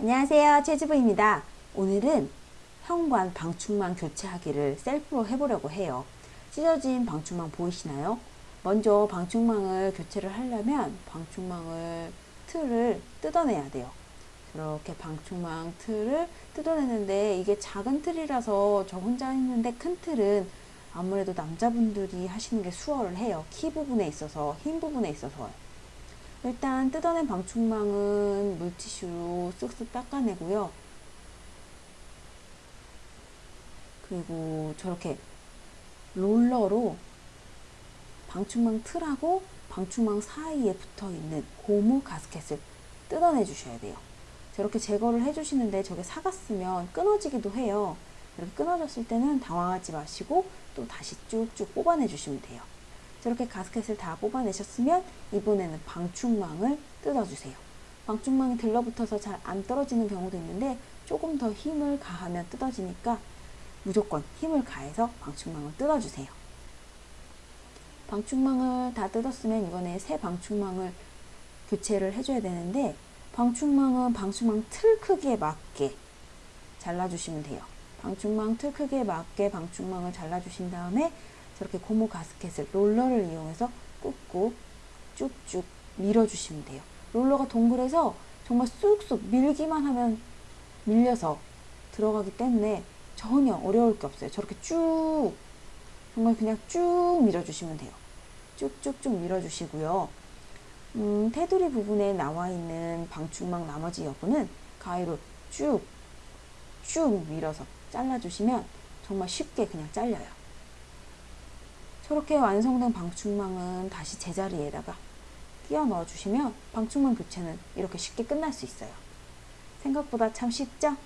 안녕하세요. 최주부입니다. 오늘은 현관 방충망 교체하기를 셀프로 해보려고 해요. 찢어진 방충망 보이시나요? 먼저 방충망을 교체를 하려면 방충망을 틀을 뜯어내야 돼요. 이렇게 방충망 틀을 뜯어내는데 이게 작은 틀이라서 저 혼자 했는데 큰 틀은 아무래도 남자분들이 하시는 게 수월을 해요. 키 부분에 있어서 흰 부분에 있어서 일단 뜯어낸 방충망은 물티슈로 쓱쓱 닦아내고요. 그리고 저렇게 롤러로 방충망 틀하고 방충망 사이에 붙어 있는 고무 가스켓을 뜯어내 주셔야 돼요. 저렇게 제거를 해 주시는데 저게 사갔으면 끊어지기도 해요. 이렇게 끊어졌을 때는 당황하지 마시고 또 다시 쭉쭉 뽑아내 주시면 돼요. 저렇게 가스켓을 다 뽑아내셨으면 이번에는 방충망을 뜯어주세요. 방충망이 들러붙어서 잘 안 떨어지는 경우도 있는데 조금 더 힘을 가하면 뜯어지니까 무조건 힘을 가해서 방충망을 뜯어주세요. 방충망을 다 뜯었으면 이번에 새 방충망을 교체를 해줘야 되는데 방충망은 방충망 틀 크기에 맞게 잘라주시면 돼요. 방충망 틀 크기에 맞게 방충망을 잘라주신 다음에 저렇게 고무 가스켓을 롤러를 이용해서 꾹꾹 쭉쭉 밀어주시면 돼요. 롤러가 동그래서 정말 쑥쑥 밀기만 하면 밀려서 들어가기 때문에 전혀 어려울 게 없어요. 저렇게 쭉 정말 그냥 쭉 밀어주시면 돼요. 쭉쭉쭉 밀어주시고요. 음, 테두리 부분에 나와 있는 방충망 나머지 여부는 가위로 쭉, 쭉 밀어서 잘라주시면 정말 쉽게 그냥 잘려요. 저렇게 완성된 방충망은 다시 제자리에다가 끼워 넣어 주시면 방충망 교체는 이렇게 쉽게 끝날 수 있어요. 생각보다 참 쉽죠?